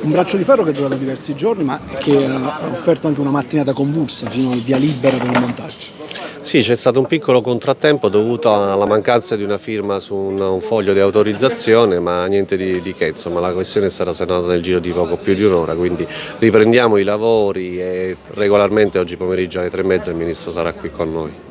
Un braccio di ferro che è durato diversi giorni ma che ha offerto anche una mattinata convulsa fino al via libera per il montaggio. Sì, c'è stato un piccolo contrattempo dovuto alla mancanza di una firma su un, un foglio di autorizzazione, ma niente di, di, che, insomma la questione stata sanata nel giro di poco più di un'ora, quindi riprendiamo i lavori e regolarmente oggi pomeriggio alle tre e mezza il Ministro sarà qui con noi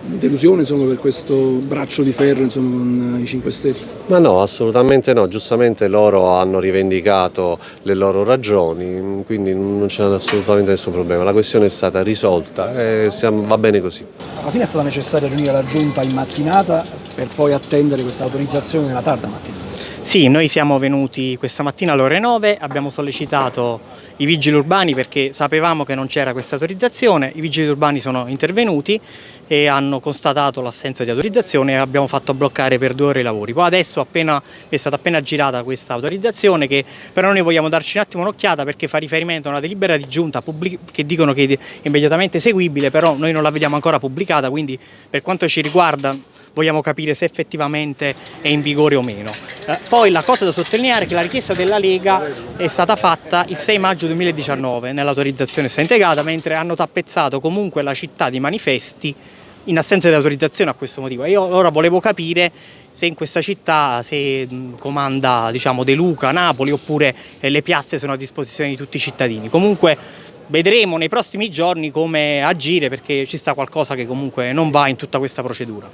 delusione insomma, per questo braccio di ferro insomma, con i 5 Stelle? Ma no, assolutamente no, giustamente loro hanno rivendicato le loro ragioni, quindi non c'è assolutamente nessun problema, la questione è stata risolta e siamo, va bene così. Alla fine è stata necessaria riunire la giunta in mattinata per poi attendere questa autorizzazione nella tarda mattina? Sì, noi siamo venuti questa mattina alle ore 9, abbiamo sollecitato i vigili urbani perché sapevamo che non c'era questa autorizzazione, i vigili urbani sono intervenuti e hanno constatato l'assenza di autorizzazione e abbiamo fatto bloccare per due ore i lavori. Poi adesso appena, è stata appena girata questa autorizzazione che però noi vogliamo darci un attimo un'occhiata perché fa riferimento a una delibera di giunta che dicono che è immediatamente eseguibile, però noi non la vediamo ancora pubblicata, quindi per quanto ci riguarda vogliamo capire se effettivamente è in vigore o meno. Poi la cosa da sottolineare è che la richiesta della Lega è stata fatta il 6 maggio 2019 nell'autorizzazione sta integrata, mentre hanno tappezzato comunque la città di manifesti in assenza di autorizzazione a questo motivo. Io ora volevo capire se in questa città se comanda diciamo, De Luca, Napoli oppure eh, le piazze sono a disposizione di tutti i cittadini. Comunque vedremo nei prossimi giorni come agire perché ci sta qualcosa che comunque non va in tutta questa procedura.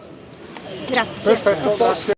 Grazie. Perfetto, grazie.